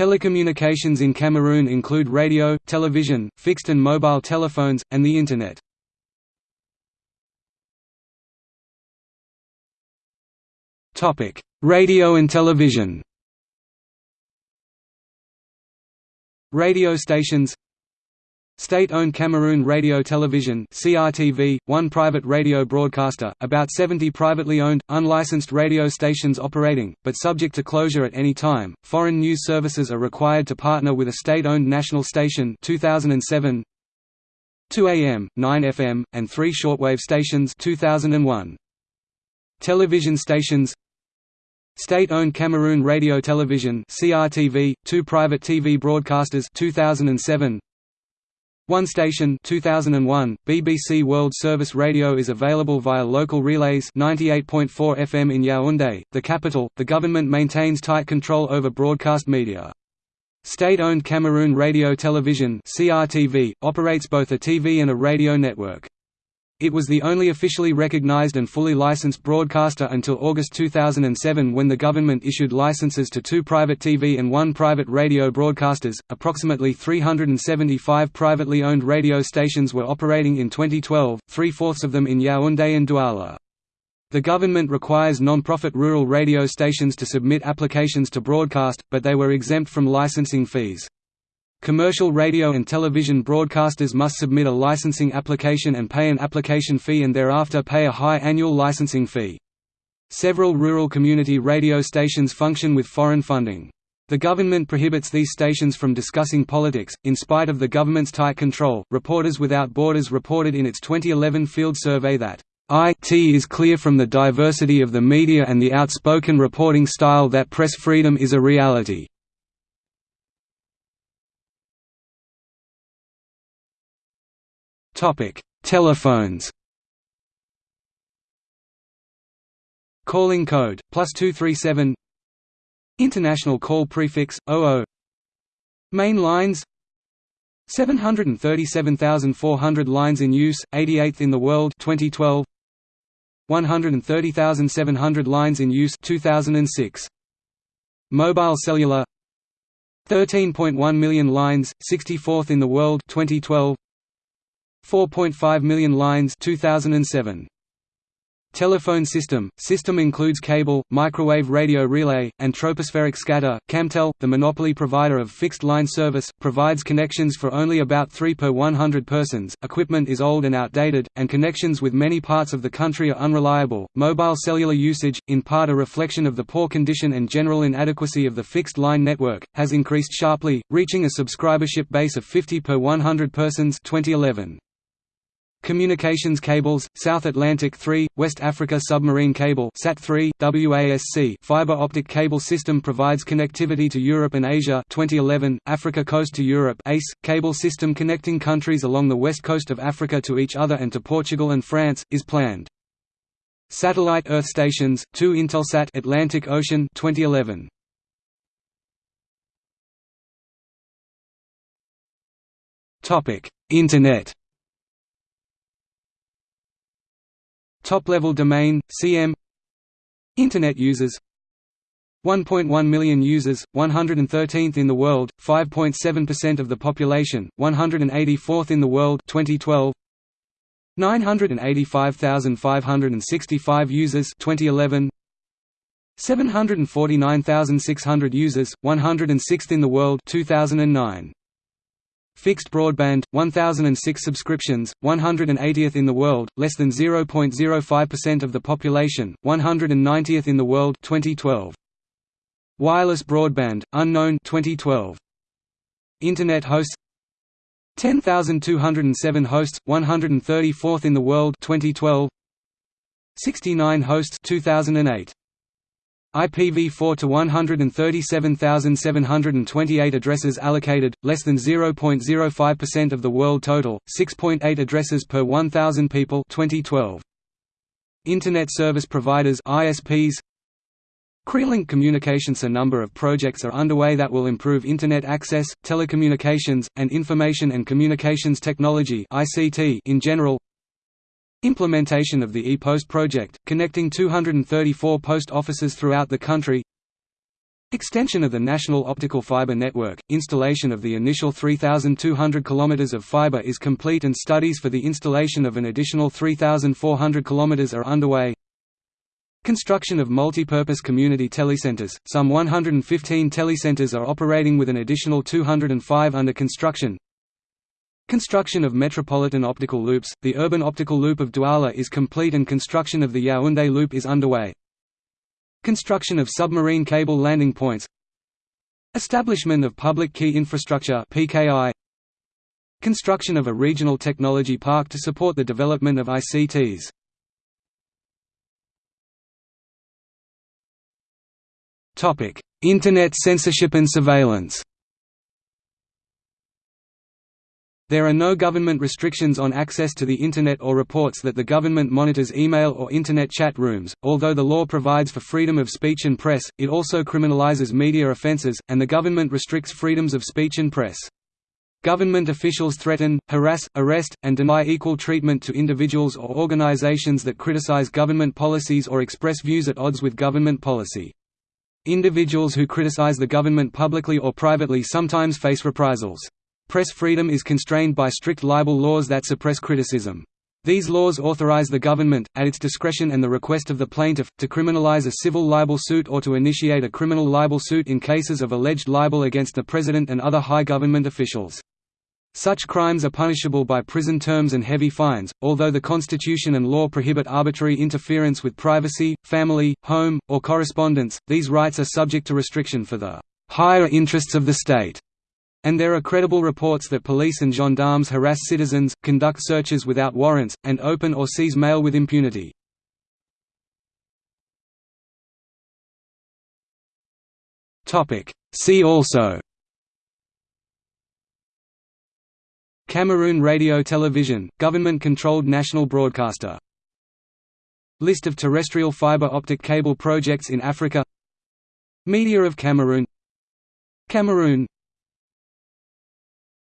Telecommunications in Cameroon include radio, television, fixed and mobile telephones, and the Internet. Radio and television Radio stations State-owned Cameroon Radio Television CRTV, one private radio broadcaster, about 70 privately owned, unlicensed radio stations operating, but subject to closure at any time. Foreign news services are required to partner with a state-owned national station 2007, 2 AM, 9 FM, and 3 shortwave stations 2001. Television stations State-owned Cameroon Radio Television CRTV, two private TV broadcasters 2007, one station 2001, BBC World Service Radio is available via local relays 98.4 FM in Yaoundé, the capital. The government maintains tight control over broadcast media. State-owned Cameroon Radio Television (CRTV) operates both a TV and a radio network. It was the only officially recognized and fully licensed broadcaster until August 2007 when the government issued licenses to two private TV and one private radio broadcasters. Approximately 375 privately owned radio stations were operating in 2012, three fourths of them in Yaoundé and Douala. The government requires non-profit rural radio stations to submit applications to broadcast, but they were exempt from licensing fees. Commercial radio and television broadcasters must submit a licensing application and pay an application fee and thereafter pay a high annual licensing fee. Several rural community radio stations function with foreign funding. The government prohibits these stations from discussing politics, in spite of the government's tight control. Reporters Without Borders reported in its 2011 field survey that IT is clear from the diversity of the media and the outspoken reporting style that press freedom is a reality. Topic: Telephones. Calling code +237. International call prefix 00. Main lines 737,400 lines in use, 88th in the world 2012. 130,700 lines in use 2006. Mobile cellular 13.1 million lines, 64th in the world 2012. 4.5 million lines 2007. Telephone system – System includes cable, microwave radio relay, and tropospheric scatter. Camtel, the monopoly provider of fixed-line service, provides connections for only about 3 per 100 persons. Equipment is old and outdated, and connections with many parts of the country are unreliable. Mobile cellular usage, in part a reflection of the poor condition and general inadequacy of the fixed-line network, has increased sharply, reaching a subscribership base of 50 per 100 persons 2011. Communications cables, South Atlantic 3, West Africa Submarine Cable SAT3, WASC fiber optic cable system provides connectivity to Europe and Asia 2011, Africa Coast to Europe ACE, cable system connecting countries along the west coast of Africa to each other and to Portugal and France, is planned. Satellite Earth stations, 2 Intelsat Atlantic Ocean 2011. Internet Top-level domain, CM Internet users 1.1 million users, 113th in the world, 5.7% of the population, 184th in the world 2012. 985,565 users 2011. 749,600 users, 106th in the world 2009. Fixed broadband, 1006 subscriptions, 180th in the world, less than 0.05% of the population, 190th in the world 2012. Wireless broadband, unknown 2012. Internet hosts 10,207 hosts, 134th in the world 2012. 69 hosts 2008. IPv4 to 137,728 addresses allocated, less than 0.05% of the world total, 6.8 addresses per 1,000 people. 2012. Internet Service Providers ISPs Creolink Communications. A number of projects are underway that will improve Internet access, telecommunications, and information and communications technology in general Implementation of the e-Post project, connecting 234 post offices throughout the country Extension of the national optical fiber network, installation of the initial 3,200 km of fiber is complete and studies for the installation of an additional 3,400 km are underway. Construction of multi-purpose community telecenters, some 115 telecenters are operating with an additional 205 under construction. Construction of metropolitan optical loops, the urban optical loop of Douala is complete and construction of the Yaoundé loop is underway. Construction of submarine cable landing points. Establishment of Public Key Infrastructure PKI Construction of a regional technology park to support the development of ICTs Internet censorship and surveillance There are no government restrictions on access to the Internet or reports that the government monitors email or Internet chat rooms. Although the law provides for freedom of speech and press, it also criminalizes media offenses, and the government restricts freedoms of speech and press. Government officials threaten, harass, arrest, and deny equal treatment to individuals or organizations that criticize government policies or express views at odds with government policy. Individuals who criticize the government publicly or privately sometimes face reprisals. Press freedom is constrained by strict libel laws that suppress criticism. These laws authorize the government, at its discretion and the request of the plaintiff, to criminalize a civil libel suit or to initiate a criminal libel suit in cases of alleged libel against the president and other high government officials. Such crimes are punishable by prison terms and heavy fines, although the Constitution and law prohibit arbitrary interference with privacy, family, home, or correspondence, these rights are subject to restriction for the higher interests of the state. And there are credible reports that police and gendarmes harass citizens, conduct searches without warrants, and open or seize mail with impunity. See also. Cameroon Radio Television, government-controlled national broadcaster. List of terrestrial fiber optic cable projects in Africa. Media of Cameroon. Cameroon